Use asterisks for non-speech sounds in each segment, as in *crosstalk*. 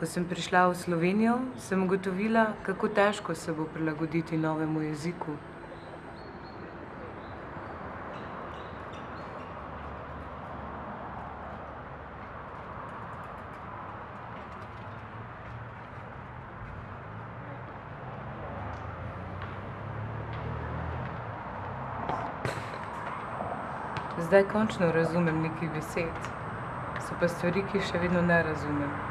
Ko sem prišla v Slovenijo, sem ugotovila, kako težko se bo prilagoditi novemu jeziku. Zdaj končno razumem nekaj besed. So pa stvari, ki jih še vedno ne razumem.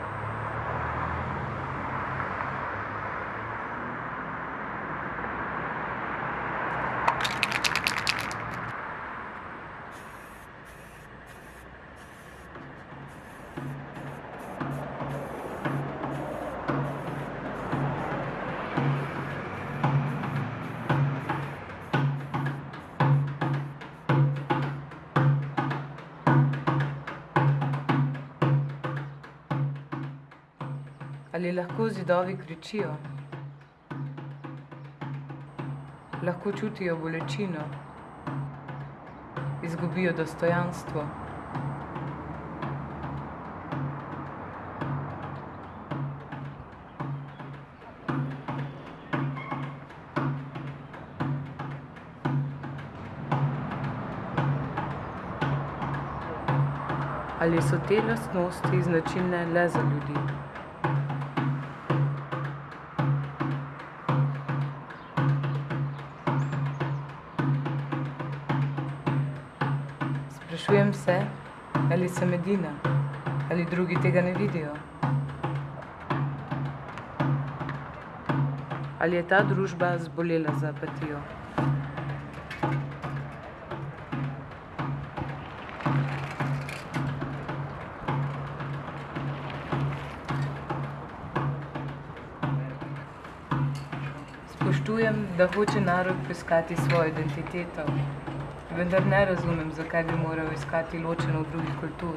Ali lahko zidovi kričijo? Lahko čutijo bolečino? Izgubijo dostojanstvo? Ali so te lastnosti značilne le za ljudi? Sprašujem se, ali sem edina, ali drugi tega ne vidijo. Ali je ta družba zbolela za apatijo? Spoštujem, da hoče narod poiskati svojo identiteto, vendar ne razumem, zakaj bi moral iskati ločeno od drugih kultur.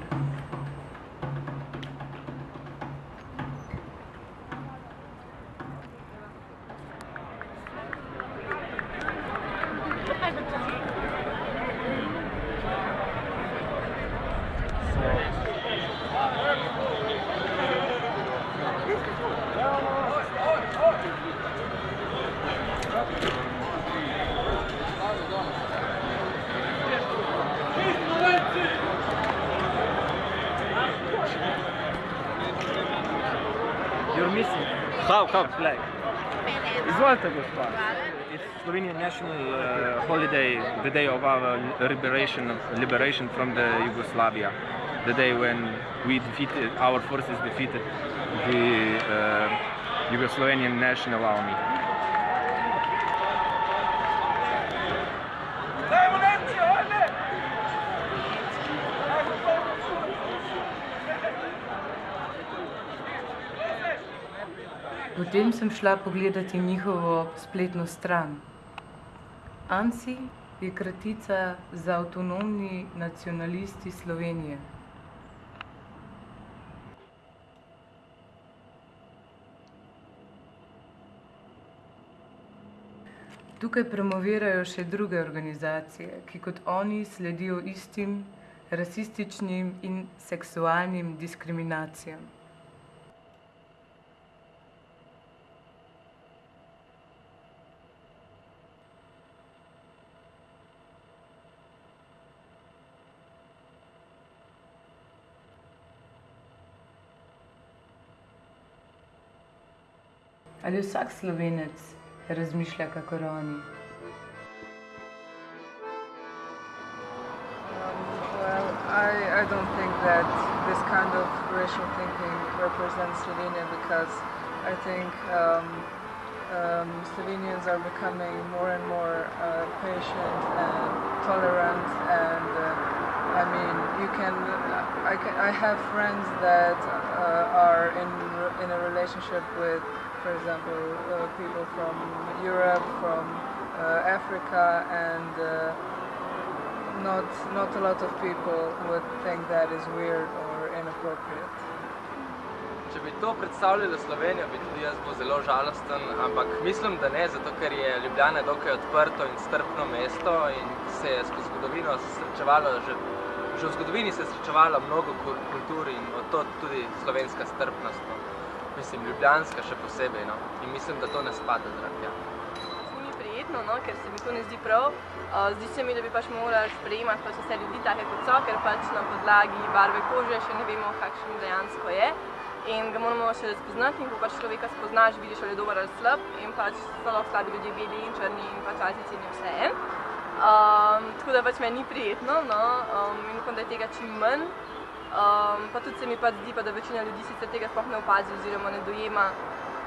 How? Flag. Izvolite, gospa. It's Slovenian national uh, holiday, the day of our liberation, liberation from the Yugoslavia, the day when we defeated, our forces defeated the uh, Yugoslavian National Army. Potem sem šla pogledat njihovo spletno stran. ANSI je kratica za Avtonomni nacionalisti Slovenije. Tukaj promovirajo še druge organizacije, ki kot oni sledijo istim rasističnim in seksualnim diskriminacijam. Ali vsak Slovenec razmišlja kakor oni? Well, I, I don't think that this kind of racial thinking represents Slovenia because I think um, um, Slovenians are becoming more and more uh, patient and tolerant and uh, I mean you can I, can, I have friends that uh, are in, in a relationship with for example uh, people from Europe, from uh, Africa and uh, not not a lot of people would think that is weird or inappropriate. Če bi to predstavljalo Slovenijo, bi tudi jaz bil zelo žalosten, ampak mislim, da ne, zato ker je Ljubljana dokaj odprto in strpno mesto in se je skozi zgodovino srečevalo, že, že v zgodovini se je srečevalo mnogo kultur in od to tudi slovenska strpnost. Mislim, ljubljanska še posebej, no. In mislim, da to ne spada tja. Ful mi prijetno, no, ker se mi to ne zdi prav. Uh, zdi se mi, da bi pač morali sprejemati pač vse ljudi take kot so, ker pač na podlagi barve kože še ne vemo, kakšen dejansko je. In ga moramo še razpoznati in ko pač človeka spoznaš, vidiš, ali je dober ali slab in pač so lahko slabi ljudje beli in črni in pač Azijci in vse en. Um, tako da pač meni ni prijetno no, um, in upam, da je tega čim manj. Um, pa tudi se mi pač zdi, pa, da večina ljudi sicer tega sploh ne opazi oziroma ne dojema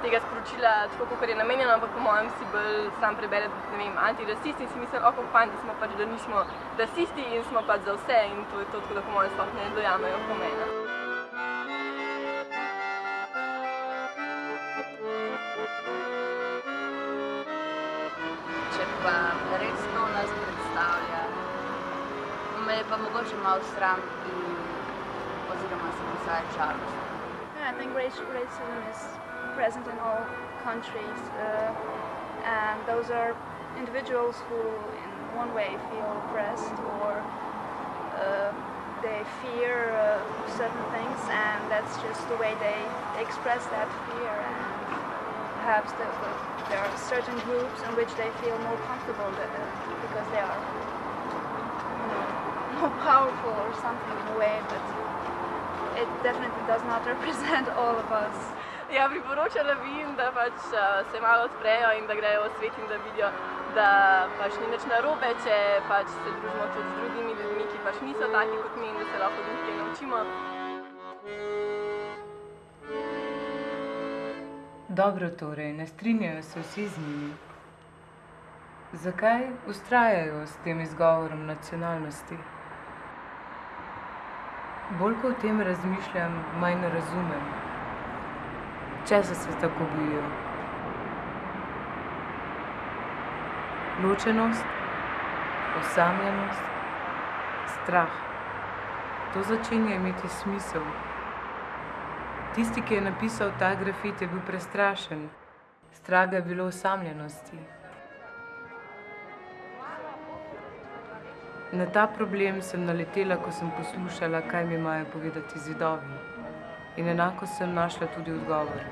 tega sporočila tako, kot je namenjeno, ampak po mojem si bolj sam prebere, ne vem, antirasist in si misli, oko fajn, da smo pač, da nismo rasisti in smo pač za vse in to je to, tako da po mojem sploh ne dojamejo pomena. Pa res to nas predstavlja, me je pa mogoče malo sram in mi. Yeah, I think racism is present in all countries, uh, and those are individuals who, in one way, feel oppressed or uh, they fear uh, certain things, and that's just the way they express that fear. And perhaps the, the, there are certain groups in which they feel more comfortable that, uh, because they are *laughs* more powerful or something in a way, but it definitely does not *laughs* represent all of us. Ja, priporočala bi jim, da pač uh, se malo odprejo in da grejo v svet in da vidijo, da pač ni nič narobe, če pač se družimo tudi z drugimi ljudmi, ki pač niso taki kot mi in da se lahko od njih kaj naučimo. Dobro torej, ne strinjajo se vsi z njimi. Zakaj ustrajajo s tem izgovorom nacionalnosti? Bolj ko o tem razmišljam, manj razumem. Česa se tako bojijo? Ločenost, osamljenost, strah. To začenja imeti smisel. Tisti, ki je napisal ta grafit, je bil prestrašen. Strah ga je bilo osamljenosti. Na ta problem sem naletela, ko sem poslušala, kaj mi imajo povedati zidovi. In enako sem našla tudi odgovor.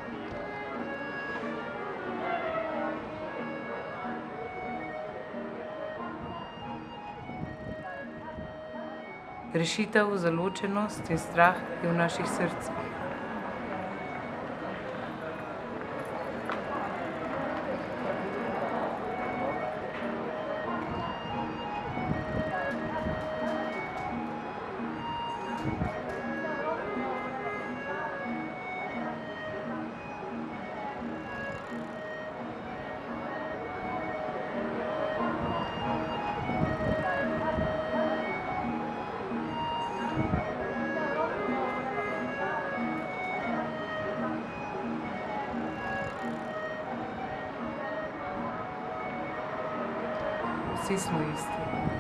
Rešitev za ločenost in strah je v naših srcih. Vsi smo isti.